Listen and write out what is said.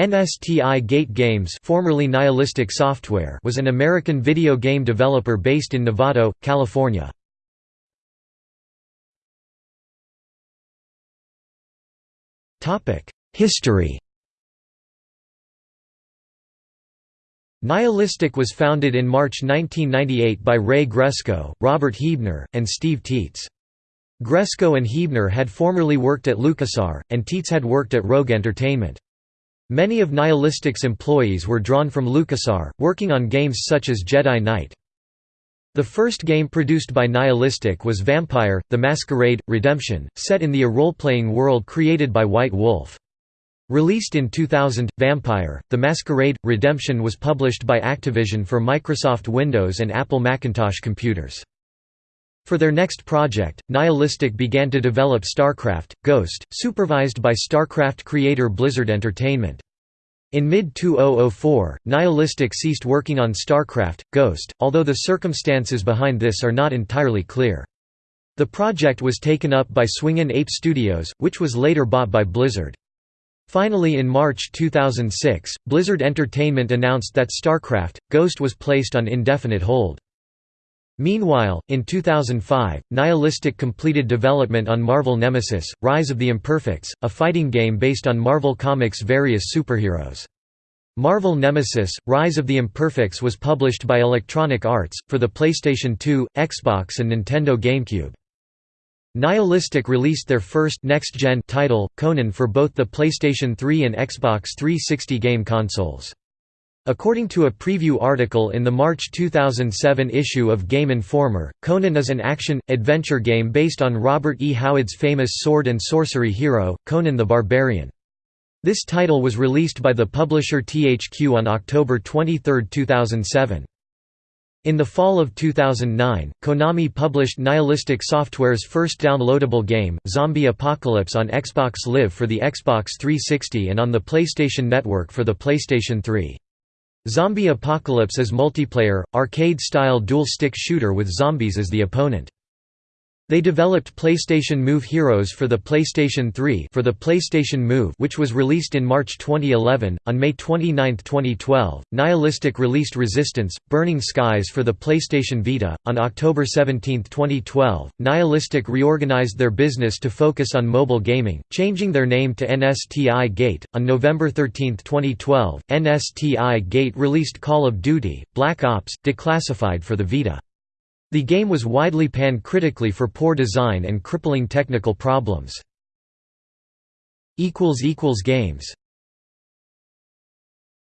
nStigate Games formerly Nihilistic Software was an American video game developer based in Novato, California. History Nihilistic was founded in March 1998 by Ray Gresko, Robert Huebner, and Steve Tietze. Gresko and Huebner had formerly worked at LucasArts, and Tietze had worked at Rogue Entertainment. Many of Nihilistic's employees were drawn from LucasArts, working on games such as Jedi Knight. The first game produced by Nihilistic was Vampire, The Masquerade – Redemption, set in the a role-playing world created by White Wolf. Released in 2000, Vampire, The Masquerade – Redemption was published by Activision for Microsoft Windows and Apple Macintosh computers. For their next project, Nihilistic began to develop StarCraft, Ghost, supervised by StarCraft creator Blizzard Entertainment. In mid-2004, Nihilistic ceased working on StarCraft, Ghost, although the circumstances behind this are not entirely clear. The project was taken up by Swingin' Ape Studios, which was later bought by Blizzard. Finally in March 2006, Blizzard Entertainment announced that StarCraft, Ghost was placed on indefinite hold. Meanwhile, in 2005, Nihilistic completed development on Marvel Nemesis, Rise of the Imperfects, a fighting game based on Marvel Comics' various superheroes. Marvel Nemesis, Rise of the Imperfects was published by Electronic Arts, for the PlayStation 2, Xbox and Nintendo GameCube. Nihilistic released their first next-gen title, Conan for both the PlayStation 3 and Xbox 360 game consoles. According to a preview article in the March 2007 issue of Game Informer, Conan is an action-adventure game based on Robert E. Howard's famous sword and sorcery hero, Conan the Barbarian. This title was released by the publisher THQ on October 23, 2007. In the fall of 2009, Konami published Nihilistic Software's first downloadable game, Zombie Apocalypse on Xbox Live for the Xbox 360 and on the PlayStation Network for the PlayStation 3. Zombie Apocalypse is multiplayer, arcade-style dual-stick shooter with zombies as the opponent. They developed PlayStation Move Heroes for the PlayStation 3 for the PlayStation Move which was released in March 2011. On May 29, 2012, Nihilistic released Resistance, Burning Skies for the PlayStation Vita. On October 17, 2012, Nihilistic reorganized their business to focus on mobile gaming, changing their name to nStigate. On November 13, 2012, nStigate released Call of Duty, Black Ops, Declassified for the Vita. The game was widely panned critically for poor design and crippling technical problems. Games